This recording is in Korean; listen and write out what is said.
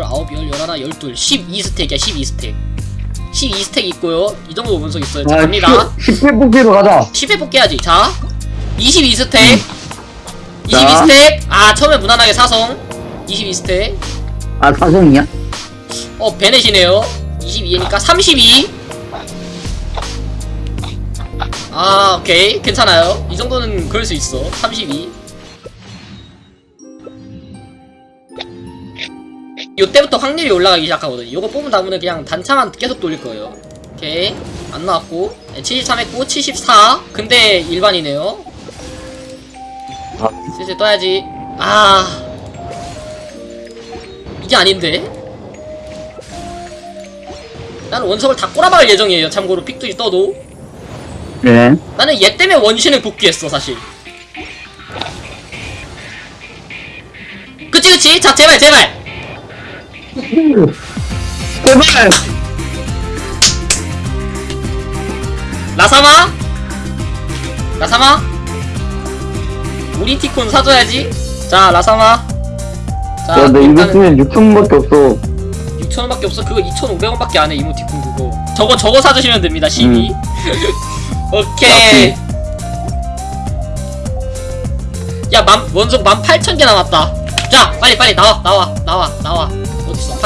12 12스택이야 12스택 12스택 있고요 이 정도 원석 있어요 자 아, 갑니다 10회 뽑기로 가자 10회 뽑기야지 자 22스택 음. 자. 22스택 아 처음에 무난하게 사성 22스택 아 사성이야? 어 베넷이네요 22니까 32 아, 오케이. 괜찮아요. 이 정도는 그럴 수 있어. 32. 요때부터 확률이 올라가기 시작하거든요. 요거 뽑은 다음에 그냥 단차만 계속 돌릴 거예요. 오케이. 안 나왔고. 네, 73 했고, 74. 근데 일반이네요. 아. 슬슬 떠야지. 아. 이게 아닌데? 나는 원석을 다 꼬라박을 예정이에요. 참고로 픽들이 떠도. 네 나는 얘 때문에 원신을 복귀했어 사실 그치 그치 자 제발 제발 제발. 라사마? 라사마? 우리 티콘 사줘야지. 자 라사마. 자 야너 이거 일단은 쓰면 6천원밖에 없어. 6천원밖에 없어? 그거 2,500원밖에 안해 이모티콘 그거. 저거 저거 사주시면 됩니다 12 오케이. 야 만, 원석 18,000개 남았다. 자 빨리 빨리 나와 나와 나와 나와